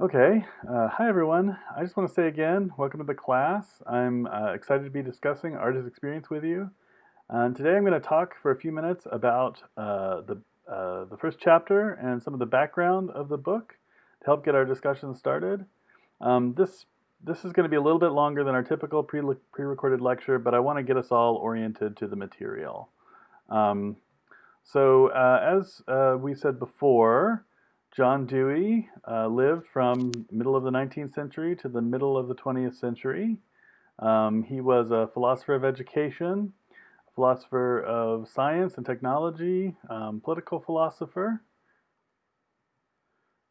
Okay, uh, hi everyone. I just want to say again, welcome to the class. I'm uh, excited to be discussing art as experience with you. And today I'm going to talk for a few minutes about uh, the, uh, the first chapter and some of the background of the book to help get our discussion started. Um, this, this is going to be a little bit longer than our typical pre-recorded lecture, but I want to get us all oriented to the material. Um, so uh, as uh, we said before, John Dewey uh, lived from middle of the 19th century to the middle of the 20th century. Um, he was a philosopher of education, philosopher of science and technology, um, political philosopher,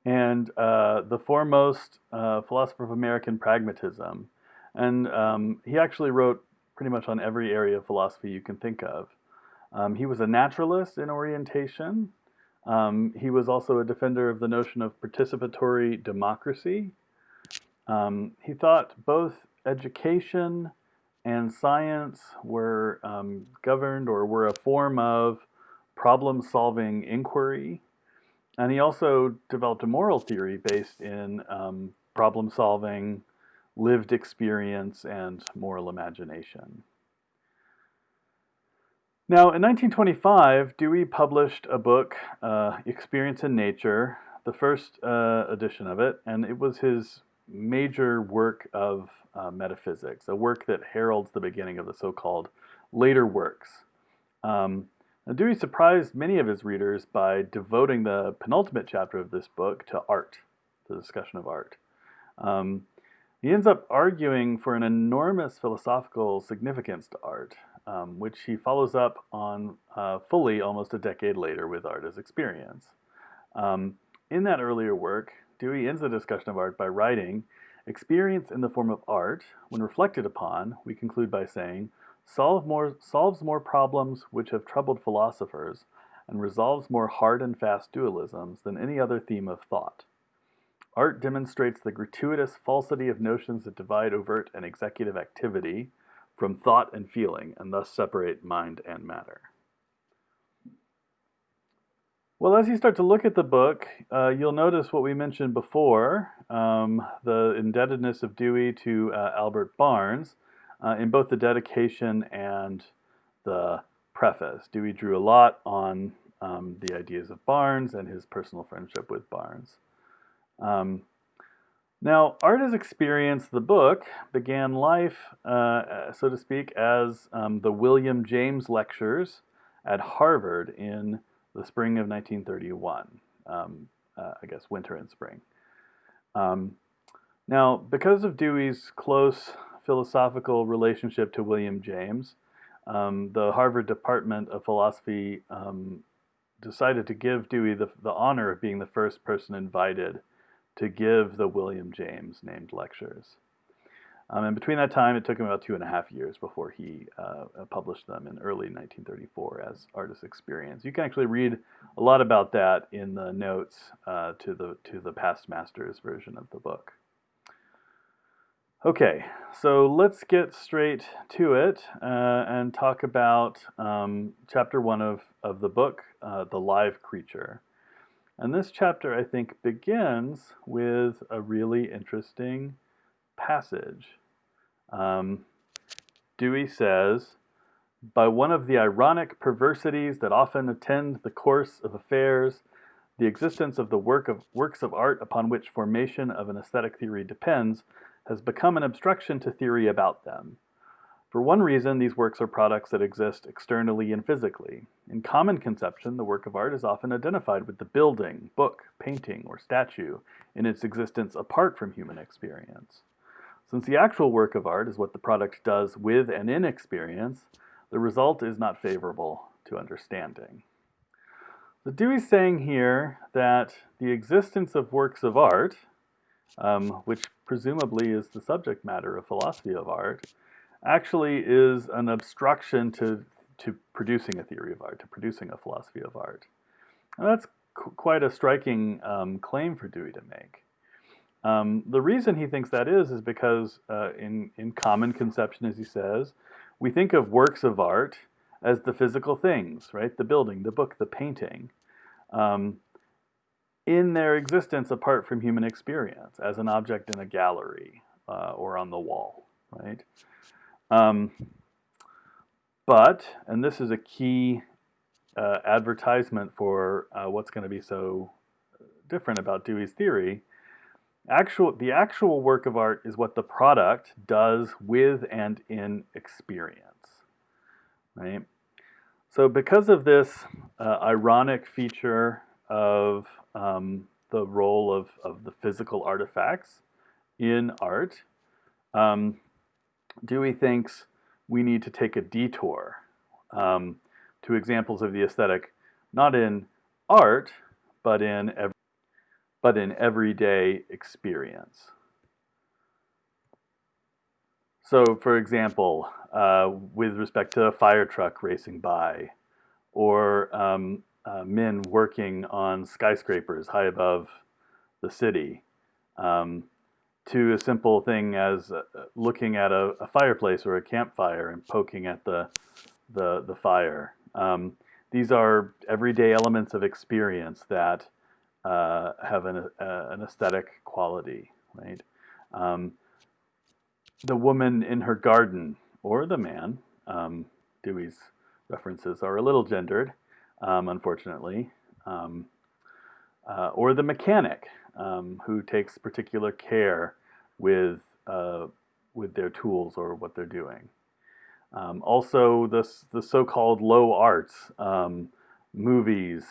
and uh, the foremost uh, philosopher of American pragmatism. And um, he actually wrote pretty much on every area of philosophy you can think of. Um, he was a naturalist in orientation, um, he was also a defender of the notion of participatory democracy. Um, he thought both education and science were um, governed or were a form of problem-solving inquiry. And he also developed a moral theory based in um, problem-solving, lived experience, and moral imagination. Now, in 1925, Dewey published a book, uh, Experience and Nature, the first uh, edition of it, and it was his major work of uh, metaphysics, a work that heralds the beginning of the so-called later works. Um, Dewey surprised many of his readers by devoting the penultimate chapter of this book to art, the discussion of art. Um, he ends up arguing for an enormous philosophical significance to art, um, which he follows up on uh, fully almost a decade later with Art as Experience. Um, in that earlier work, Dewey ends the discussion of art by writing, Experience in the form of art, when reflected upon, we conclude by saying, solve more, solves more problems which have troubled philosophers and resolves more hard and fast dualisms than any other theme of thought. Art demonstrates the gratuitous falsity of notions that divide overt and executive activity, from thought and feeling, and thus separate mind and matter. Well, as you start to look at the book, uh, you'll notice what we mentioned before, um, the indebtedness of Dewey to uh, Albert Barnes uh, in both the dedication and the preface. Dewey drew a lot on um, the ideas of Barnes and his personal friendship with Barnes. Um, now, Art as Experience, the book, began life, uh, so to speak, as um, the William James Lectures at Harvard in the spring of 1931, um, uh, I guess winter and spring. Um, now, because of Dewey's close philosophical relationship to William James, um, the Harvard Department of Philosophy um, decided to give Dewey the, the honor of being the first person invited to give the William James named lectures. Um, and between that time, it took him about two and a half years before he uh, published them in early 1934 as Art as Experience. You can actually read a lot about that in the notes uh, to the to the past masters version of the book. Okay, so let's get straight to it uh, and talk about um, chapter one of, of the book, uh, The Live Creature. And this chapter, I think, begins with a really interesting passage. Um, Dewey says, by one of the ironic perversities that often attend the course of affairs, the existence of the work of works of art upon which formation of an aesthetic theory depends has become an obstruction to theory about them. For one reason, these works are products that exist externally and physically. In common conception, the work of art is often identified with the building, book, painting, or statue in its existence apart from human experience. Since the actual work of art is what the product does with and in experience, the result is not favorable to understanding. So Dewey's saying here that the existence of works of art, um, which presumably is the subject matter of philosophy of art, actually is an obstruction to, to producing a theory of art, to producing a philosophy of art. And that's quite a striking um, claim for Dewey to make. Um, the reason he thinks that is, is because uh, in, in common conception, as he says, we think of works of art as the physical things, right? The building, the book, the painting. Um, in their existence apart from human experience, as an object in a gallery uh, or on the wall, right? Um, but, and this is a key uh, advertisement for uh, what's going to be so different about Dewey's theory, actual, the actual work of art is what the product does with and in experience, right? So because of this uh, ironic feature of um, the role of, of the physical artifacts in art, um, Dewey thinks we need to take a detour um, to examples of the aesthetic, not in art, but in every, but in everyday experience. So, for example, uh, with respect to a fire truck racing by, or um, uh, men working on skyscrapers high above the city, um, to a simple thing as uh, looking at a, a, fireplace or a campfire and poking at the the, the fire. Um, these are everyday elements of experience that uh, have an, uh, an aesthetic quality, right? Um, the woman in her garden or the man, um, Dewey's references are a little gendered, um, unfortunately, um, uh, or the mechanic um, who takes particular care with, uh, with their tools or what they're doing. Um, also, the, the so-called low arts, um, movies,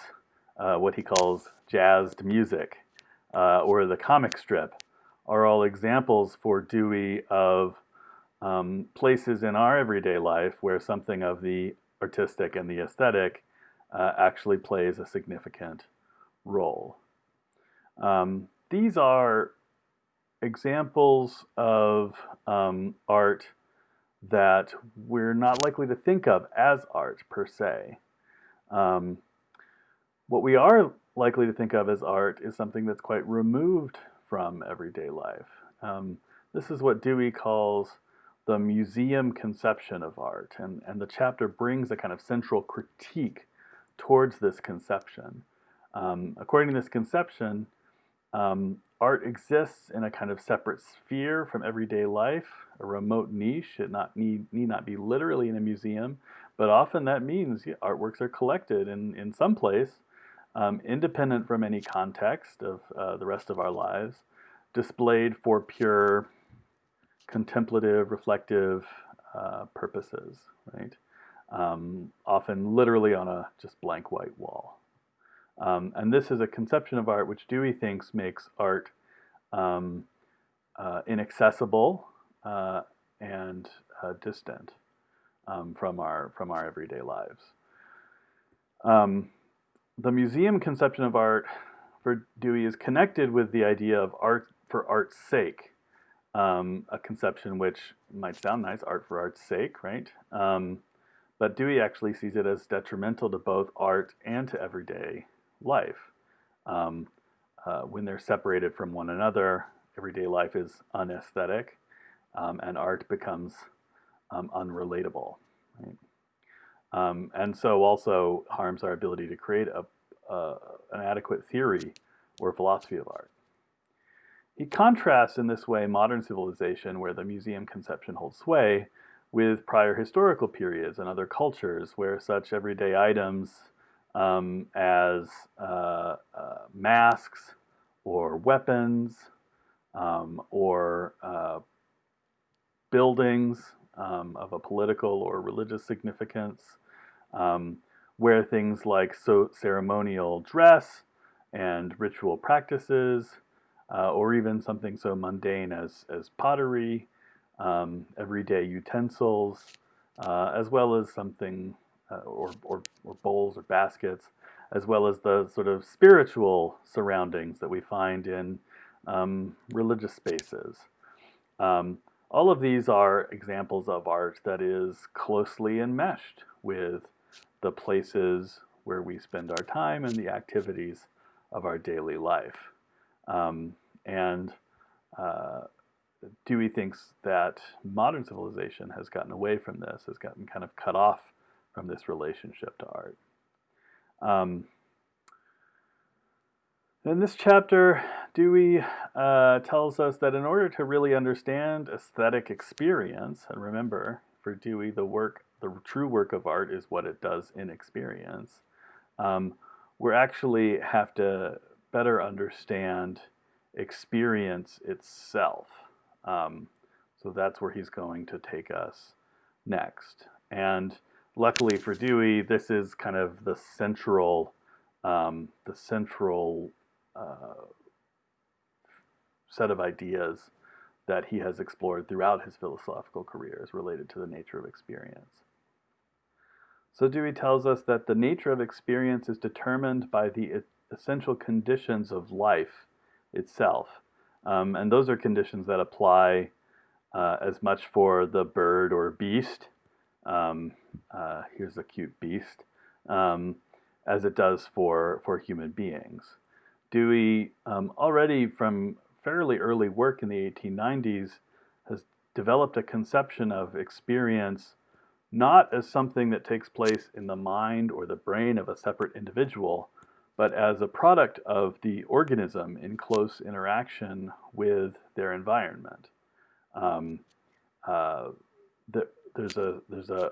uh, what he calls jazzed music, uh, or the comic strip, are all examples for Dewey of um, places in our everyday life where something of the artistic and the aesthetic uh, actually plays a significant role. Um, these are examples of um, art that we're not likely to think of as art per se. Um, what we are likely to think of as art is something that's quite removed from everyday life. Um, this is what Dewey calls the museum conception of art, and, and the chapter brings a kind of central critique towards this conception. Um, according to this conception, um, art exists in a kind of separate sphere from everyday life, a remote niche. It not need, need not be literally in a museum, but often that means yeah, artworks are collected in, in some place, um, independent from any context of uh, the rest of our lives, displayed for pure contemplative, reflective uh, purposes, right? Um, often literally on a just blank white wall. Um, and this is a conception of art which Dewey thinks makes art um, uh, inaccessible uh, and uh, distant um, from our from our everyday lives. Um, the museum conception of art for Dewey is connected with the idea of art for art's sake, um, a conception which might sound nice, art for art's sake, right? Um, but Dewey actually sees it as detrimental to both art and to everyday life. Um, uh, when they're separated from one another, everyday life is unesthetic, um, and art becomes um, unrelatable. Right? Um, and so also harms our ability to create a, uh, an adequate theory or philosophy of art. He contrasts in this way modern civilization, where the museum conception holds sway, with prior historical periods and other cultures where such everyday items um, as uh, uh, masks or weapons um, or uh, buildings um, of a political or religious significance, um, where things like so ceremonial dress and ritual practices, uh, or even something so mundane as, as pottery, um, everyday utensils, uh, as well as something uh, or, or, or bowls or baskets, as well as the sort of spiritual surroundings that we find in um, religious spaces. Um, all of these are examples of art that is closely enmeshed with the places where we spend our time and the activities of our daily life. Um, and uh, Dewey thinks that modern civilization has gotten away from this, has gotten kind of cut off from this relationship to art. Um, In this chapter, Dewey uh, tells us that in order to really understand aesthetic experience, and remember, for Dewey, the work, the true work of art is what it does in experience. Um, we actually have to better understand experience itself. Um, so that's where he's going to take us next. And luckily for Dewey, this is kind of the central, um, the central uh, set of ideas that he has explored throughout his philosophical career is related to the nature of experience. So Dewey tells us that the nature of experience is determined by the essential conditions of life itself. Um, and those are conditions that apply uh, as much for the bird or beast, um, uh, here's a cute beast, um, as it does for, for human beings. Dewey, um, already from fairly early work in the 1890s, has developed a conception of experience not as something that takes place in the mind or the brain of a separate individual, but as a product of the organism in close interaction with their environment. Um, uh, the, there's a there's a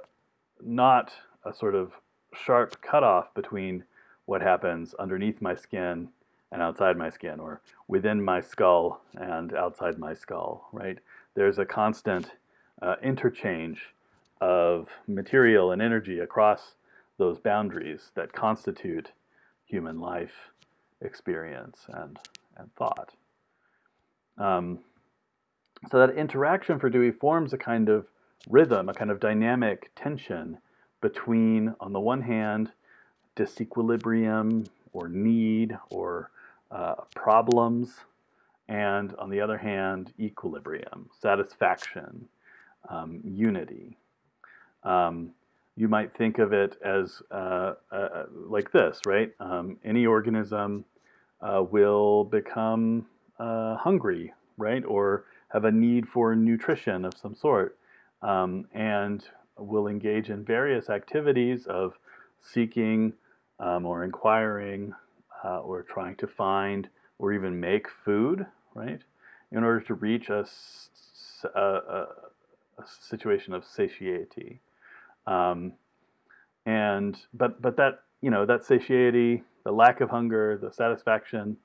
not a sort of sharp cutoff between what happens underneath my skin and outside my skin, or within my skull and outside my skull, right? There's a constant uh, interchange of material and energy across those boundaries that constitute human life experience and, and thought. Um, so that interaction for Dewey forms a kind of rhythm, a kind of dynamic tension between, on the one hand, disequilibrium or need or uh, problems, and on the other hand, equilibrium, satisfaction, um, unity. Um, you might think of it as uh, uh, like this, right? Um, any organism uh, will become uh, hungry, right? Or have a need for nutrition of some sort um, and will engage in various activities of seeking um, or inquiring uh, or trying to find or even make food, right, in order to reach a, a, a, situation of satiety. Um, and but but that you know that satiety, the lack of hunger, the satisfaction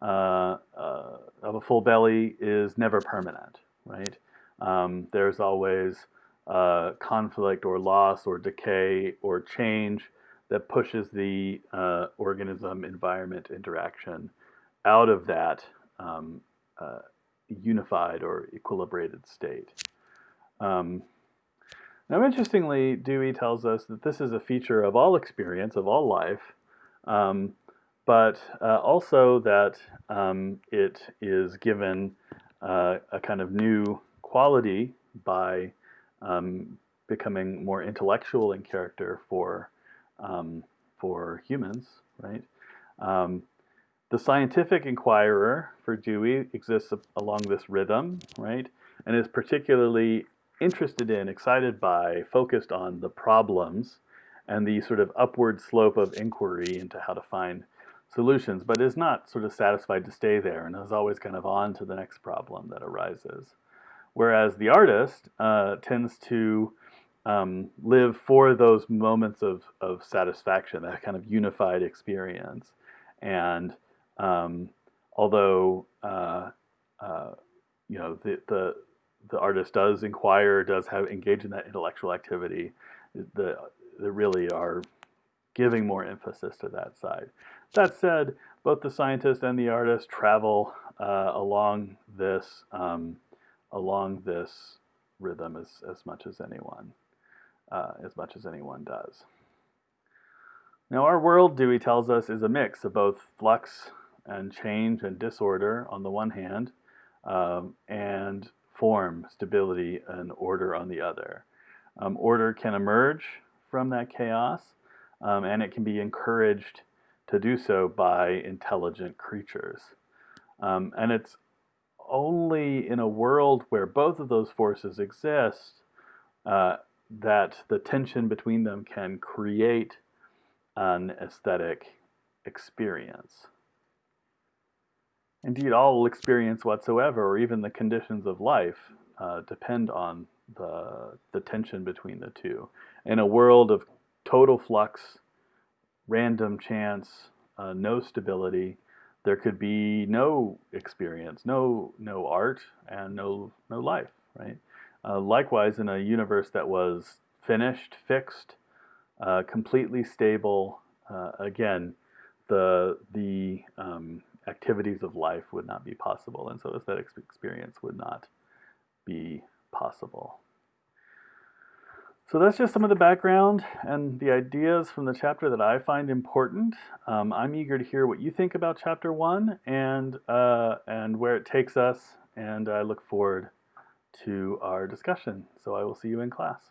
uh, uh, of a full belly is never permanent, right? Um, there's always uh, conflict or loss or decay or change that pushes the uh, organism environment interaction out of that um, uh, unified or equilibrated state. Um, now, interestingly, Dewey tells us that this is a feature of all experience, of all life, um, but uh, also that um, it is given uh, a kind of new quality by um, becoming more intellectual in character for um, for humans, right? Um, the scientific inquirer for Dewey exists along this rhythm, right? And is particularly interested in, excited by, focused on the problems and the sort of upward slope of inquiry into how to find solutions, but is not sort of satisfied to stay there and is always kind of on to the next problem that arises. Whereas the artist uh, tends to um, live for those moments of, of satisfaction, that kind of unified experience. And um, although, uh, uh, you know, the, the, the artist does inquire, does have engage in that intellectual activity, the, they really are giving more emphasis to that side. That said, both the scientist and the artist travel uh, along this um, along this rhythm as, as much as anyone uh, as much as anyone does. Now, our world, Dewey tells us, is a mix of both flux and change and disorder on the one hand, um, and form, stability, and order on the other. Um, order can emerge from that chaos, um, and it can be encouraged to do so by intelligent creatures. Um, and it's only in a world where both of those forces exist uh, that the tension between them can create an aesthetic experience. indeed all experience whatsoever, or even the conditions of life, uh, depend on the, the tension between the two. In a world of total flux, random chance, uh, no stability, there could be no experience, no no art, and no no life, right? Uh, likewise, in a universe that was finished, fixed, uh, completely stable, uh, again, the the um, activities of life would not be possible, and so aesthetic experience would not be possible. So that's just some of the background and the ideas from the chapter that I find important. Um, I'm eager to hear what you think about chapter one and uh, and where it takes us, and I look forward to our discussion. So I will see you in class.